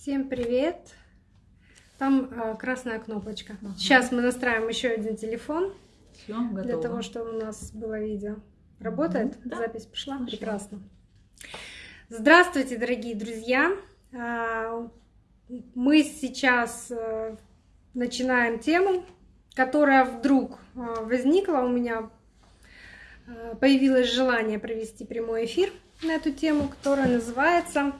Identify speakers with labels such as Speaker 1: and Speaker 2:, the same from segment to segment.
Speaker 1: Всем привет! Там э, красная кнопочка. Ага. Сейчас мы настраиваем еще один телефон.
Speaker 2: Все, готово.
Speaker 1: Для того, чтобы у нас было видео. Работает?
Speaker 2: Да.
Speaker 1: Запись пошла?
Speaker 2: Пошла.
Speaker 1: Прекрасно. Здравствуйте, дорогие друзья! А, Мы сейчас э, начинаем тему, которая вдруг э, возникла у меня. Появилось желание провести прямой эфир на эту тему, которая называется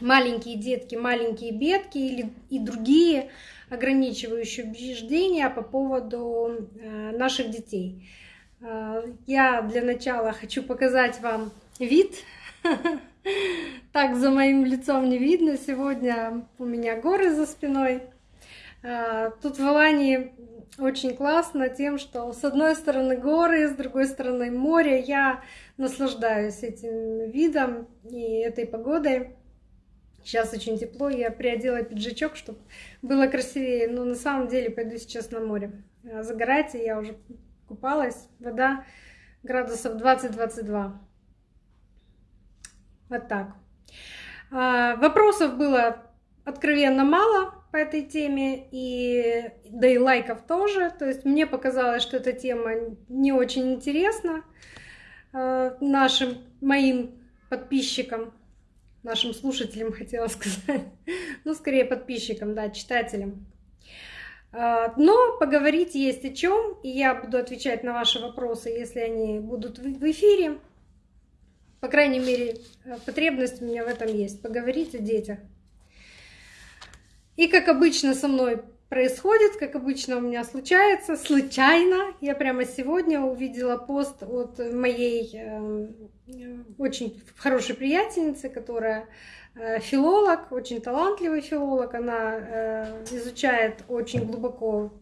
Speaker 1: маленькие детки, маленькие бедки или и другие ограничивающие убеждения по поводу э, наших детей. Э, Я для начала хочу показать вам вид. Так за моим лицом не видно. Сегодня у меня горы за спиной. Э, Тут в Алании очень классно тем, что с одной стороны горы, с другой стороны море. Я наслаждаюсь этим видом и этой погодой. Сейчас очень тепло, я приодела пиджачок, чтобы было красивее. Но на самом деле пойду сейчас на море. А Загорать, я уже купалась. Вода градусов 20-22. Вот так. А, Вопросов было откровенно мало по этой теме, и да и лайков тоже. То есть мне показалось, что эта тема не очень интересна э, нашим, моим подписчикам, нашим слушателям, хотела сказать. Ну, скорее подписчикам, да, читателям. А, Но поговорить есть о чем, и я буду отвечать на ваши вопросы, если они будут в эфире. По крайней мере, э, потребность у меня в этом есть. Поговорить о детях. И как обычно со мной происходит, как обычно у меня случается, случайно. Я прямо сегодня увидела пост от моей э, очень хорошей приятельницы, которая э, филолог, очень талантливый филолог. Она э, изучает очень глубоко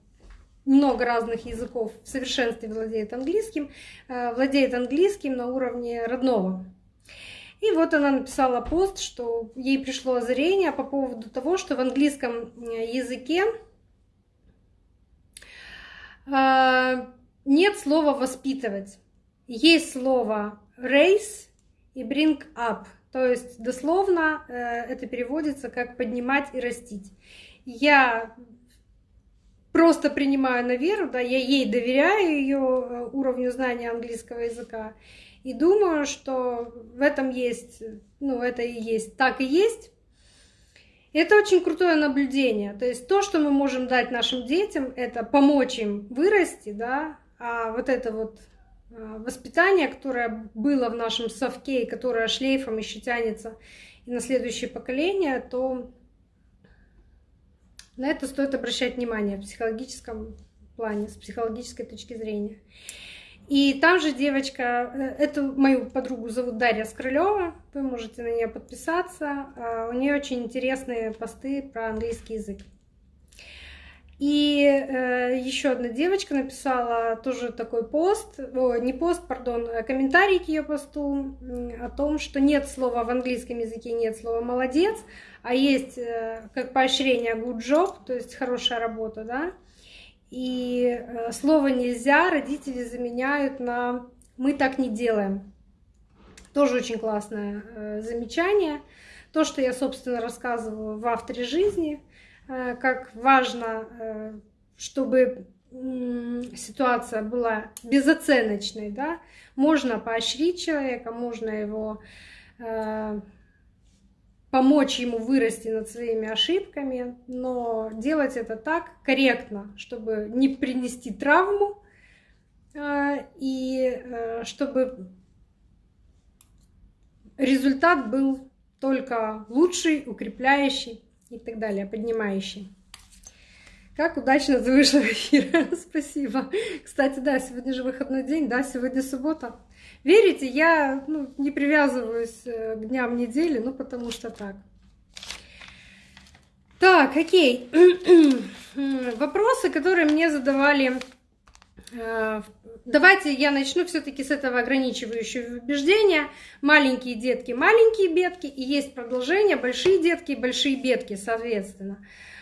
Speaker 1: много разных языков, в совершенстве владеет английским, э, владеет английским на уровне родного. И вот она написала пост, что ей пришло озарение по поводу того, что в английском языке нет слова воспитывать. Есть слово raise и bring up. То есть дословно э, это переводится как поднимать и растить. Я просто принимаю на веру, да, я ей доверяю ее уровню знания английского языка. И думаю, что в этом есть, ну, это и есть, так и есть. Это очень крутое наблюдение. То есть то, что мы можем дать нашим детям, это помочь им вырасти, да, а вот это вот а, воспитание, которое было в нашем совке, и которое шлейфом еще тянется и на следующее поколение, то на это стоит обращать внимание в психологическом плане, с психологической точки зрения. И там же девочка, э, эту мою подругу зовут Дарья Скрылева, вы можете на нее подписаться. А, У нее очень интересные посты про английский язык. И э, еще одна девочка написала тоже такой пост, о, не пост, пардон, а комментарий к ее посту о том, что нет слова в английском языке, нет слова молодец, а есть э, как поощрение good job, то есть хорошая работа, да. И э, слово нельзя родители заменяют на мы так не делаем. Тоже очень классное э, замечание. То, что я, собственно, рассказываю в авторе жизни, э, как важно, чтобы ситуация была безоценочной, да, можно поощрить человека, можно его помочь ему вырасти над своими ошибками, но делать это так корректно, чтобы не принести травму э, и э, чтобы результат был только лучший, укрепляющий и так далее, поднимающий. Как удачно ты эфир. Спасибо. Кстати, да, сегодня же выходной день, да, сегодня суббота. Верите, я ну, не привязываюсь э, к дням недели, ну потому что так. Так, окей. Вопросы, которые мне задавали. э, Давайте я начну все-таки с этого ограничивающего убеждения. Маленькие детки, маленькие бедки, и есть продолжение большие детки, большие бедки, соответственно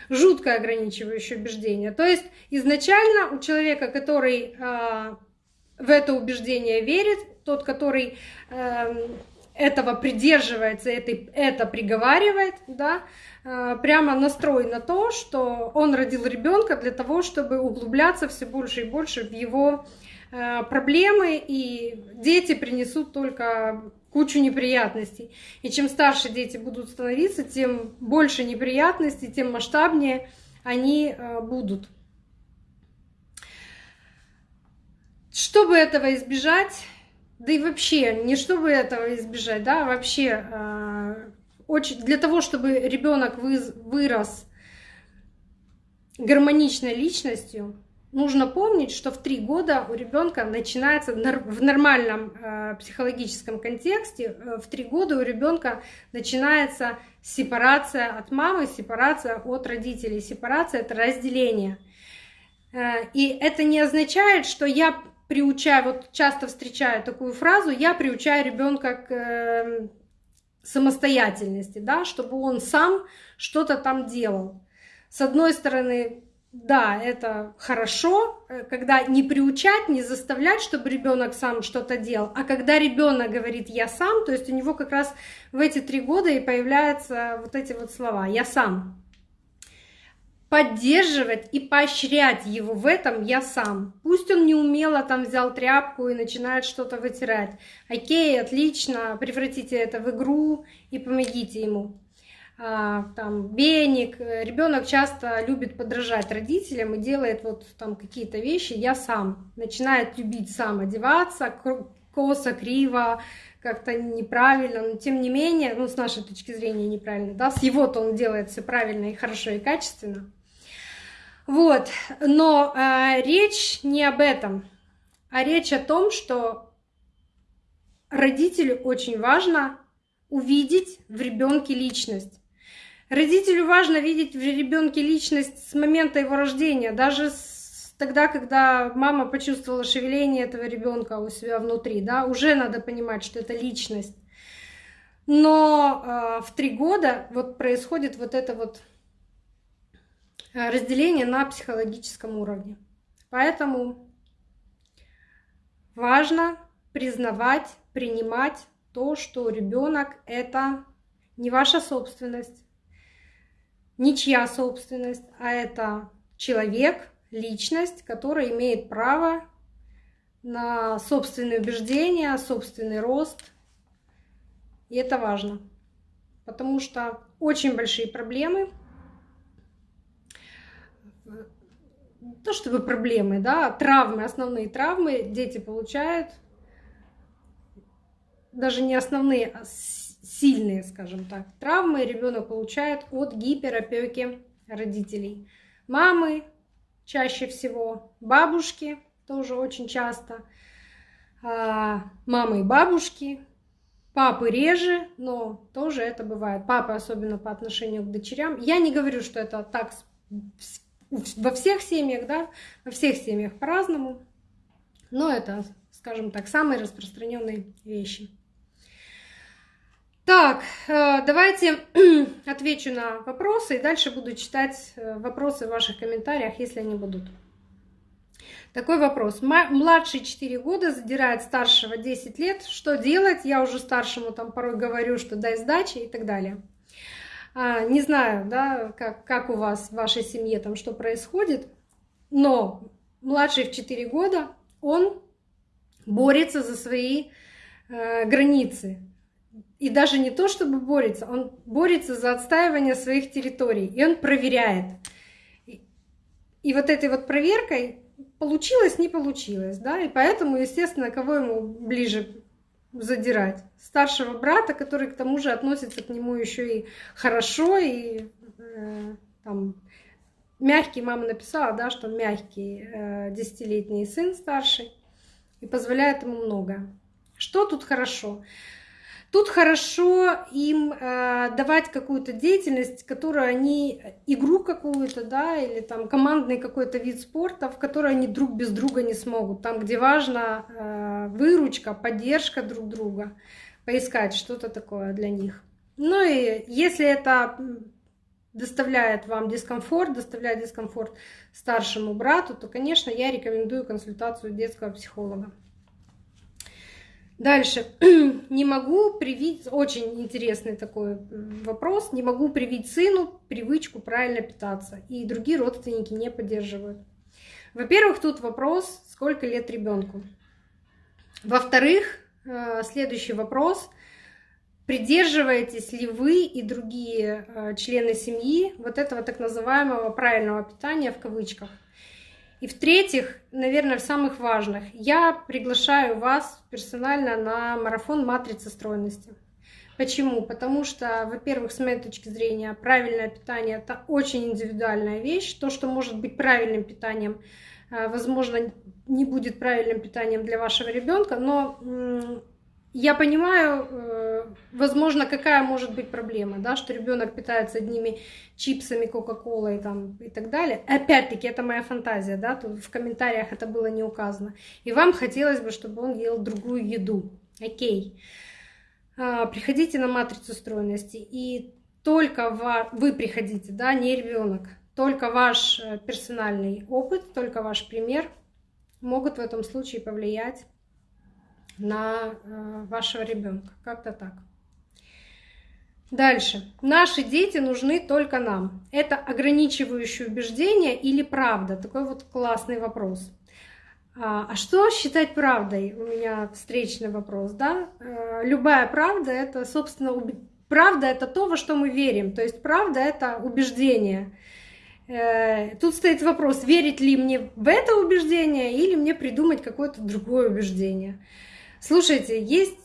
Speaker 1: жуткое ограничивающее убеждение. То есть изначально у человека, который э, в это убеждение верит, тот, который э, этого придерживается, это, это приговаривает, да, э, прямо настрой на то, что он родил ребенка для того, чтобы углубляться все больше и больше в его э, проблемы, и дети принесут только кучу неприятностей. И чем старше дети будут становиться, тем больше неприятностей, тем масштабнее они э, будут. Чтобы этого избежать, да и вообще, не чтобы этого избежать, да, вообще э, очень для того, чтобы ребенок вырос гармоничной личностью, нужно помнить, что в три года у ребенка начинается в нормальном э, психологическом контексте, э, в три года у ребенка начинается сепарация от мамы, сепарация от родителей, сепарация это разделение. Э, и это не означает, что я приучаю, вот часто встречаю такую фразу, я приучаю ребенка к эм, самостоятельности, да, чтобы он сам что-то там делал. С одной стороны, да, это хорошо, э, когда не приучать, не заставлять, чтобы ребенок сам что-то делал, а когда ребенок говорит я сам, то есть у него как раз в эти три года и появляются вот эти вот слова я сам. Поддерживать и поощрять его в этом я сам. Пусть он не умело там взял тряпку и начинает что-то вытирать. Окей, отлично, превратите это в игру и помогите ему. А, там веник. Ребенок часто любит подражать родителям и делает вот там какие-то вещи. Я сам начинает любить сам одеваться, косо, криво, как-то неправильно, но тем не менее, ну с нашей точки зрения неправильно, да, с его-то он делает все правильно и хорошо и качественно. Вот, но э, речь не об этом, а речь о том, что родителю очень важно увидеть в ребенке личность. Родителю важно видеть в ребенке личность с момента его рождения, даже с, тогда, когда мама почувствовала шевеление этого ребенка у себя внутри, да, уже надо понимать, что это личность. Но э, в три года вот происходит вот это вот разделение на психологическом уровне. Поэтому важно признавать, принимать то, что ребенок это не ваша собственность, ничья собственность, а это человек, личность, которая имеет право на собственные убеждения, собственный рост. И это важно, потому что очень большие проблемы, то чтобы проблемы, да, травмы, основные травмы дети получают, даже не основные, а сильные, скажем так, травмы ребенок получает от гиперопеки родителей. Мамы чаще всего, бабушки тоже очень часто, а, мамы и бабушки, папы реже, но тоже это бывает. Папы особенно по отношению к дочерям. Я не говорю, что это так во всех семьях, да, во всех семьях по-разному, но это, скажем так, самые распространенные вещи. Так, э, давайте отвечу на вопросы и дальше буду читать э, вопросы в ваших комментариях, если они будут. Такой вопрос. Младший 4 года задирает старшего 10 лет. Что делать? Я уже старшему там порой говорю, что дай сдачи и так далее. А, не знаю, да, как, как у вас в вашей семье там что происходит, но младший в 4 года, он борется за свои э, границы. И даже не то, чтобы борется, он борется за отстаивание своих территорий, и он проверяет. И вот этой вот проверкой получилось, не получилось, да, и поэтому, естественно, кого ему ближе задирать? Старшего брата, который к тому же относится к нему еще и хорошо, и э, там мягкий, мама написала, да, что мягкий э, десятилетний сын старший, и позволяет ему много. Что тут хорошо? Тут хорошо им э, давать какую-то деятельность, которую они, игру какую-то, да, или там командный какой-то вид спорта, в которой они друг без друга не смогут. Там, где важна э, выручка, поддержка друг друга, поискать что-то такое для них. Ну и если это доставляет вам дискомфорт, доставляет дискомфорт старшему брату, то, конечно, я рекомендую консультацию детского психолога. Дальше. Не могу привить, очень интересный такой вопрос, не могу привить сыну привычку правильно питаться, и другие родственники не поддерживают. Во-первых, тут вопрос, сколько лет ребенку. Во-вторых, э, следующий вопрос, придерживаетесь ли вы и другие э, члены семьи вот этого так называемого правильного питания в кавычках. И в-третьих, наверное, в самых важных, я приглашаю вас персонально на марафон матрицы стройности. Почему? Потому что, во-первых, с моей точки зрения, правильное питание – это очень индивидуальная вещь. То, что может быть правильным питанием, э, возможно, не будет правильным питанием для вашего ребенка, но я понимаю, э, возможно, какая может быть проблема, да, что ребенок питается одними чипсами, кока-колой там, и так далее. Опять-таки, это моя фантазия, да, тут в комментариях это было не указано. И вам хотелось бы, чтобы он ел другую еду. Окей. А, приходите на матрицу стройности, и только вы приходите, да, не ребенок, только ваш э, персональный опыт, только ваш пример могут в этом случае повлиять на э, вашего ребенка. Как-то так. Дальше. Наши дети нужны только нам. Это ограничивающее убеждение или правда? Такой вот классный вопрос. А, а что считать правдой? У меня встречный вопрос, да? Э, любая правда это, собственно, уб... правда это то, во что мы верим. То есть правда это убеждение. Э, тут стоит вопрос, верить ли мне в это убеждение или мне придумать какое-то другое убеждение. Слушайте, есть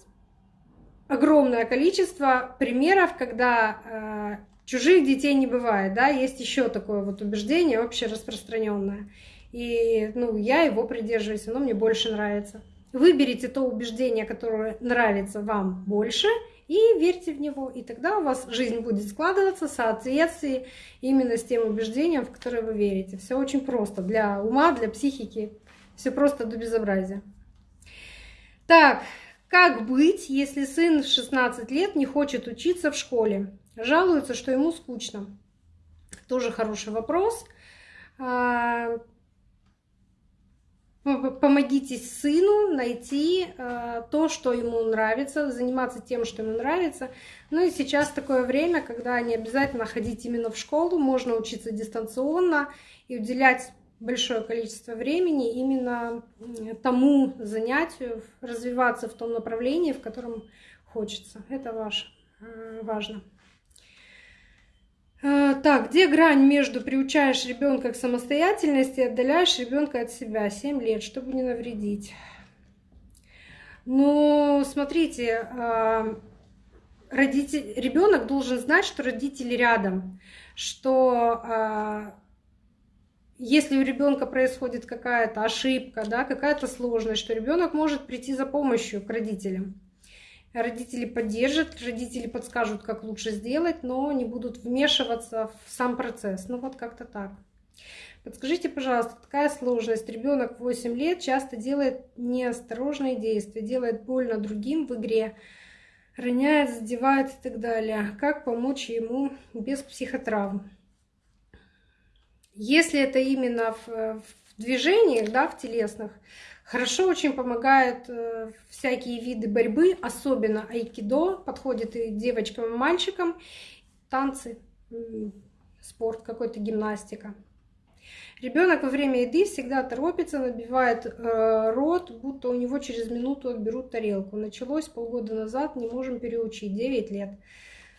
Speaker 1: огромное количество примеров, когда э, чужих детей не бывает, да, есть еще такое вот убеждение вообще распространенное. И, ну, я его придерживаюсь, оно мне больше нравится. Выберите то убеждение, которое нравится вам больше, и верьте в него. И тогда у вас жизнь будет складываться в соответствии именно с тем убеждением, в которое вы верите. Все очень просто. Для ума, для психики. Все просто до безобразия. Так, как быть, если сын в 16 лет не хочет учиться в школе? Жалуется, что ему скучно. Тоже хороший вопрос. А, помогите сыну найти а, то, что ему нравится, заниматься тем, что ему нравится. Ну и сейчас такое время, когда не обязательно ходить именно в школу, можно учиться дистанционно и уделять большое количество времени именно тому занятию, развиваться в том направлении, в котором хочется. Это ваше, э, важно. Э, так, где грань между приучаешь ребенка к самостоятельности и отдаляешь ребенка от себя? 7 лет, чтобы не навредить. Ну, смотрите, э, родитель, ребенок должен знать, что родители рядом, что если у ребенка происходит какая-то ошибка, да, какая-то сложность, что ребенок может прийти за помощью к родителям. Родители поддержат, родители подскажут, как лучше сделать, но не будут вмешиваться в сам процесс. Ну вот как-то так. Подскажите, пожалуйста, такая сложность. Ребенок 8 лет часто делает неосторожные действия, делает больно другим в игре, роняет, задевает и так далее. Как помочь ему без психотравм? Если это именно в, в движениях, да, в телесных, хорошо очень помогают э, всякие виды борьбы, особенно айкидо, подходит и девочкам, и мальчикам, танцы, спорт какой-то, гимнастика. Ребенок во время еды всегда торопится, набивает э, рот, будто у него через минуту отберут тарелку. Началось полгода назад, не можем переучить, 9 лет.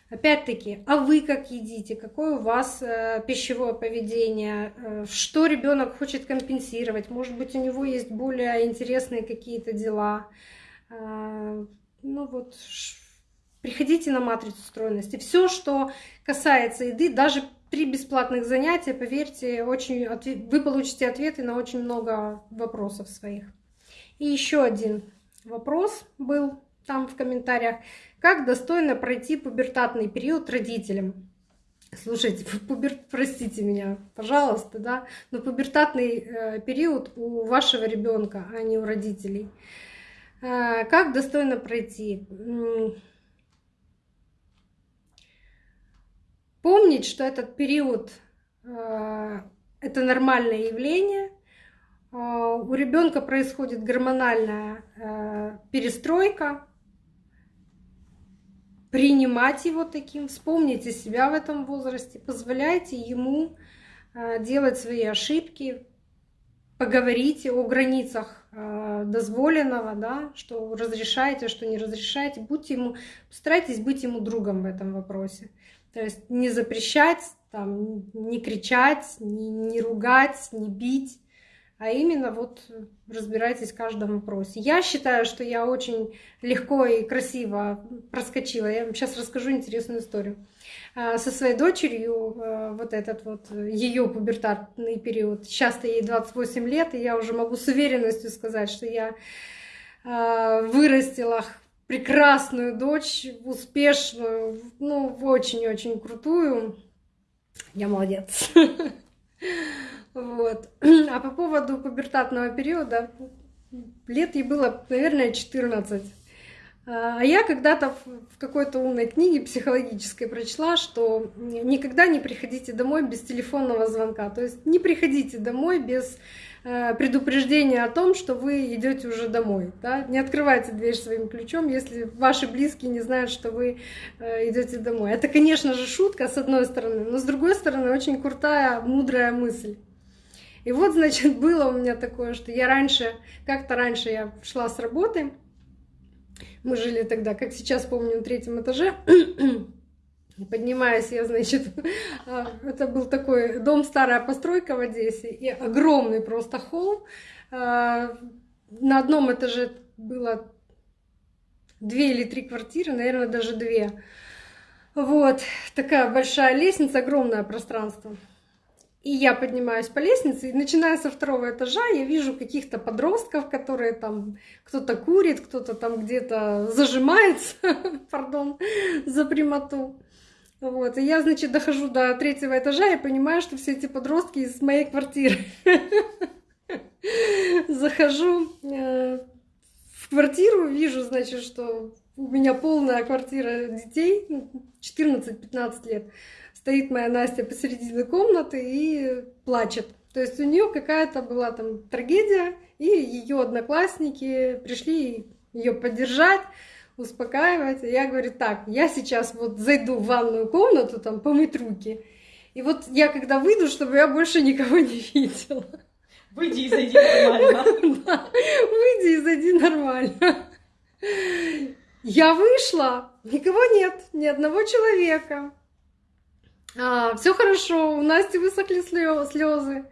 Speaker 1: Опять-таки, а вы как едите, какое у вас э, пищевое поведение, э, что ребенок хочет компенсировать, может быть, у него есть более интересные какие-то дела. Э, ну вот, приходите на матрицу стройности. Все, что касается еды, даже при бесплатных занятиях, поверьте, очень, вы получите ответы на очень много вопросов своих. И еще один вопрос был там в комментариях. Как достойно пройти пубертатный период родителям? Слушайте, пубер... простите меня, пожалуйста, да, но пубертатный э, период у вашего ребенка, а не у родителей. Э, как достойно пройти? Помнить, что этот период э, это нормальное явление, у ребенка происходит гормональная перестройка, принимать его таким, вспомните себя в этом возрасте, позволяйте ему э, делать свои ошибки, поговорите о границах э, дозволенного, да, что разрешаете, что не разрешаете, будьте ему, постарайтесь быть ему другом в этом вопросе. То есть не запрещать, там, не кричать, не, не ругать, не бить, а именно вот разбирайтесь в каждом вопросе. Я считаю, что я очень легко и красиво проскочила. Я вам сейчас расскажу интересную историю. А, со своей дочерью, а, вот этот вот ее пубертатный период, сейчас-то ей 28 лет, и я уже могу с уверенностью сказать, что я а, вырастила прекрасную дочь, успешную, ну, очень-очень крутую. Я молодец. Вот. А по поводу пубертатного периода, лет ей было, наверное, 14. А я когда-то в какой-то умной книге психологической прочла, что никогда не приходите домой без телефонного звонка. То есть не приходите домой без э, предупреждения о том, что вы идете уже домой. Да? Не открывайте дверь своим ключом, если ваши близкие не знают, что вы э, идете домой. Это, конечно же, шутка с одной стороны, но с другой стороны очень крутая, мудрая мысль. И вот, значит, было у меня такое, что я раньше, как-то раньше я шла с работы, мы жили тогда, как сейчас помню, на третьем этаже, Поднимаюсь я, значит, а, это был такой дом, старая постройка в Одессе, и огромный просто холл. А, на одном этаже было две или три квартиры, наверное, даже две. Вот, такая большая лестница, огромное пространство. И я поднимаюсь по лестнице, и начиная со второго этажа, я вижу каких-то подростков, которые там кто-то курит, кто-то там где-то зажимается, пардон, за прямоту. Вот, и я, значит, дохожу до третьего этажа и понимаю, что все эти подростки из моей квартиры. Захожу э, в квартиру, вижу, значит, что у меня полная квартира детей, 14-15 лет стоит моя Настя посередине комнаты и плачет. То есть у нее какая-то была там трагедия, и ее одноклассники пришли ее поддержать, успокаивать. И я говорю, так, я сейчас вот зайду в ванную комнату, там, помыть руки. И вот я когда выйду, чтобы я больше никого не видела.
Speaker 2: Выйди и зайди нормально.
Speaker 1: Да, выйди и зайди нормально. Я вышла, никого нет, ни одного человека. А, все хорошо, у Насти высохли слезы.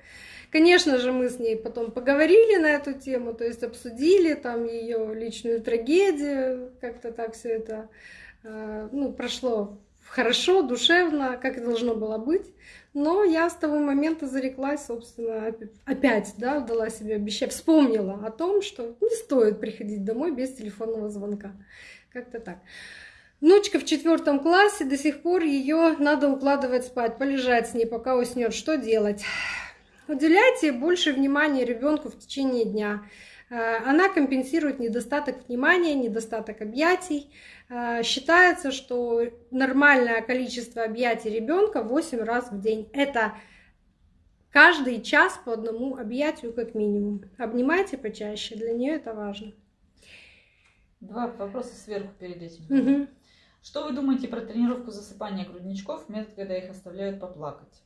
Speaker 1: Конечно же, мы с ней потом поговорили на эту тему, то есть обсудили там ее личную трагедию, как-то так все это а, ну, прошло хорошо, душевно, как и должно было быть. Но я с того момента зареклась, собственно, опять, да, дала себе обещание, вспомнила о том, что не стоит приходить домой без телефонного звонка. Как-то так. Внучка в четвертом классе, до сих пор ее надо укладывать спать, полежать с ней, пока уснет. Что делать? Уделяйте больше внимания ребенку в течение дня. Э, она компенсирует недостаток внимания, недостаток объятий. Э, считается, что нормальное количество объятий ребенка 8 раз в день. Это каждый час по одному объятию как минимум. Обнимайте почаще, для нее это важно.
Speaker 2: Два вопроса сверху перед этим.
Speaker 1: Угу.
Speaker 2: Что вы думаете про тренировку засыпания грудничков, метод, когда их оставляют поплакать?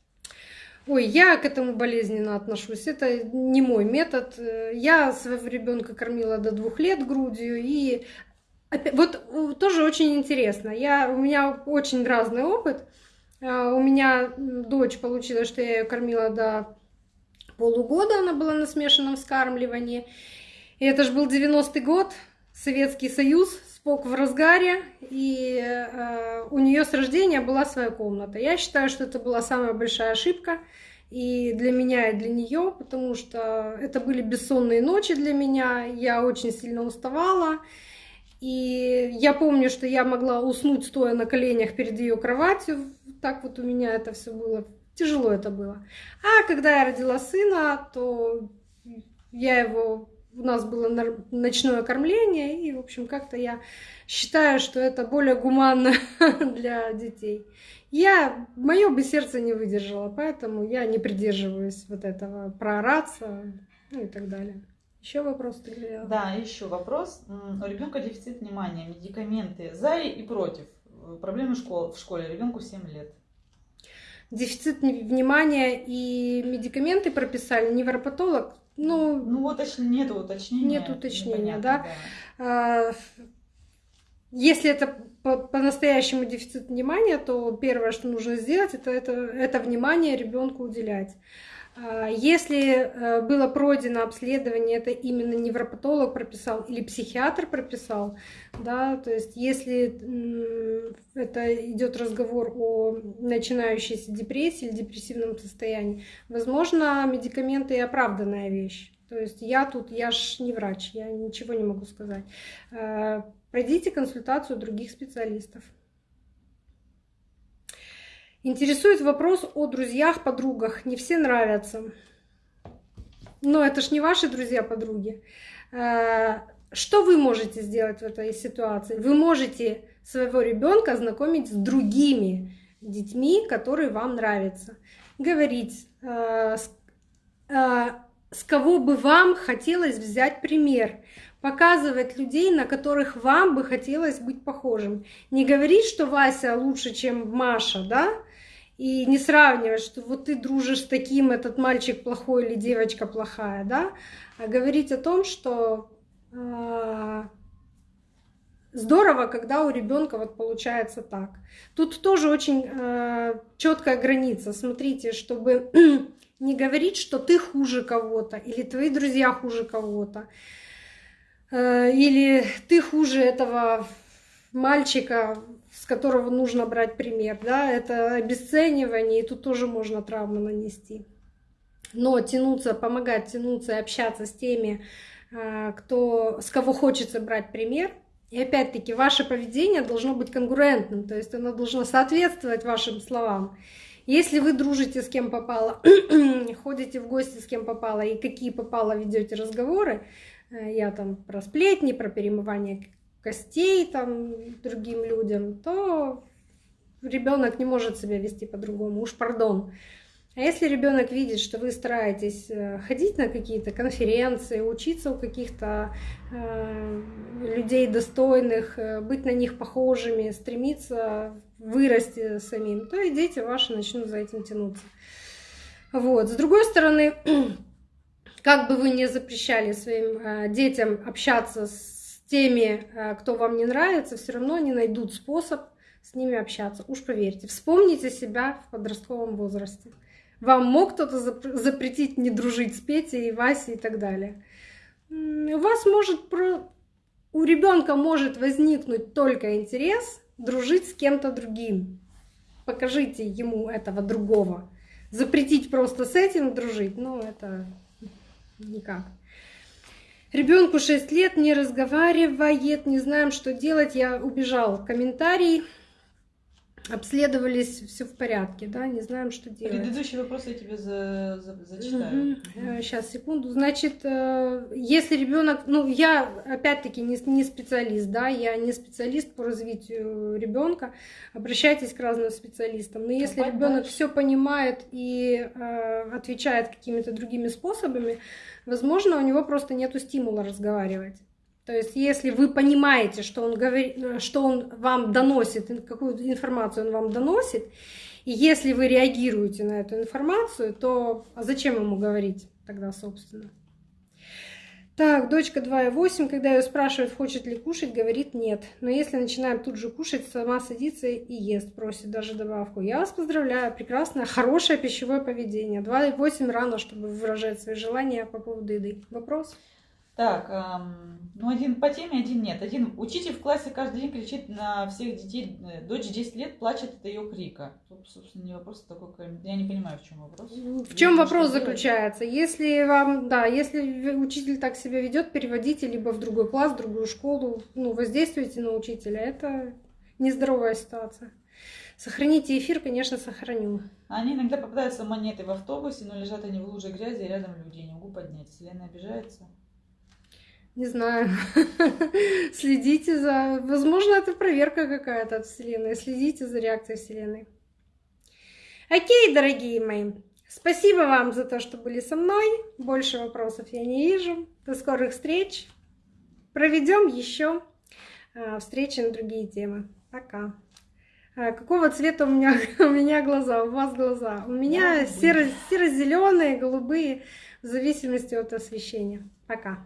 Speaker 1: Ой, я к этому болезненно отношусь. Это не мой метод. Я своего ребенка кормила до двух лет грудью. И вот э, тоже очень интересно. Я, у меня очень разный опыт. А, у меня дочь получилось, что я ее кормила до полугода. Она была на смешанном вскармливании. И это же был 90-й год, Советский Союз, спок в разгаре, и э, у нее с рождения была своя комната. Я считаю, что это была самая большая ошибка и для меня, и для нее, потому что это были бессонные ночи для меня, я очень сильно уставала. И я помню, что я могла уснуть, стоя на коленях перед ее кроватью. Так вот у меня это все было. Тяжело это было. А когда я родила сына, то я его у нас было ночное кормление, и, в общем, как-то я считаю, что это более гуманно для детей. Я, мое бы сердце не выдержало, поэтому я не придерживаюсь вот этого проораться. ну и так далее. Еще вопрос ты говорила?
Speaker 2: Да, еще вопрос. У ребенка дефицит внимания, медикаменты за и против. Проблемы в школе, ребенку 7 лет.
Speaker 1: Дефицит внимания и медикаменты прописали, невропатолог, ну,
Speaker 2: ну уточ... нет уточнения.
Speaker 1: Нет уточнения, да. да. Если это по-настоящему дефицит внимания, то первое, что нужно сделать, это, это, это внимание ребенку уделять. А, если э, было пройдено обследование, это именно невропатолог прописал или психиатр прописал, да, то есть если это идет разговор о начинающейся депрессии или депрессивном состоянии, возможно, медикаменты и оправданная вещь. То есть я тут, я ж не врач, я ничего не могу сказать. Э, пройдите консультацию других специалистов. Интересует вопрос о друзьях, подругах. Не все нравятся. Но это ж не ваши друзья-подруги. Э, что вы можете сделать в этой ситуации? Вы можете своего ребенка знакомить с другими детьми, которые вам нравятся. Говорить, э, э, с кого бы вам хотелось взять пример показывать людей, на которых вам бы хотелось быть похожим. Не говорить, что Вася лучше, чем Маша, да, и не сравнивать, что вот ты дружишь с таким, этот мальчик плохой или девочка плохая, да, а говорить о том, что э, здорово, когда у ребенка вот получается так. Тут тоже очень э, четкая граница. Смотрите, чтобы не говорить, что ты хуже кого-то или твои друзья хуже кого-то, э, или ты хуже этого мальчика, с которого нужно брать пример, да, это обесценивание, и тут тоже можно травму нанести. Но тянуться, помогать тянуться и общаться с теми, а, кто, с кого хочется брать пример. И опять-таки, ваше поведение должно быть конкурентным, то есть оно должно соответствовать вашим словам. Если вы дружите с кем попало, ходите в гости с кем попало и какие попало ведете разговоры, э, я там про сплетни, про перемывание костей там другим людям, то ребенок не может себя вести по-другому, уж пардон. А если ребенок видит, что вы стараетесь э, ходить на какие-то конференции, учиться у каких-то э, людей достойных, э, быть на них похожими, стремиться вырасти самим, то и дети ваши начнут за этим тянуться. Вот. С другой стороны, как бы вы не запрещали своим э, детям общаться с теми, э, кто вам не нравится, все равно они найдут способ с ними общаться. Уж поверьте, вспомните себя в подростковом возрасте. Вам мог кто-то запретить не дружить с Петей, Васей и так далее. У вас может у ребенка может возникнуть только интерес дружить с кем-то другим. Покажите ему этого другого. Запретить просто с этим дружить, ну это никак. Ребенку 6 лет, не разговаривает, не знаем, что делать. Я убежал. Комментарий. Обследовались, все в порядке, да, не знаем, что делать.
Speaker 2: Предыдущий вопрос я тебе за, за, зачитаю.
Speaker 1: Угу. Сейчас, секунду. Значит, э, если ребенок, ну, я опять-таки не, не специалист, да, я не специалист по развитию ребенка. Обращайтесь к разным специалистам. Но если ребенок все понимает и э, отвечает какими-то другими способами, возможно, у него просто нет стимула разговаривать. То есть, если вы понимаете, что он, говорит, что он вам доносит, какую информацию он вам доносит, и если вы реагируете на эту информацию, то а зачем ему говорить тогда, собственно? Так, дочка 2,8, когда ее спрашивают, хочет ли кушать, говорит нет. Но если начинаем тут же кушать, сама садится и ест, просит даже добавку. Я вас поздравляю, прекрасное, хорошее пищевое поведение. 2,8 рано, чтобы выражать свои желания по поводу еды. Вопрос?
Speaker 2: Так, эм, ну один по теме, один нет. Один учитель в классе каждый день кричит на всех детей. Э, дочь 10 лет плачет от ее крика. Тут, собственно, не вопрос такой. Я не понимаю, в чем вопрос.
Speaker 1: В чем вопрос заключается? Делать? Если вам, да, если учитель так себя ведет, переводите либо в другой класс, в другую школу, ну, воздействуйте на учителя. Это нездоровая ситуация. Сохраните эфир, конечно, сохраню.
Speaker 2: Они иногда попадаются монеты в автобусе, но лежат они в луже грязи, и рядом люди. Не могу поднять. Вселенная обижается.
Speaker 1: Не знаю. Следите за... Возможно, это проверка какая-то от Вселенной. Следите за реакцией Вселенной. Окей, дорогие мои. Спасибо вам за то, что были со мной. Больше вопросов я не вижу. До скорых встреч. Проведем еще а, встречи на другие темы. Пока. А, какого цвета у меня, у меня глаза, у вас глаза? У меня серо, серо-зеленые, голубые, в зависимости от освещения. Пока.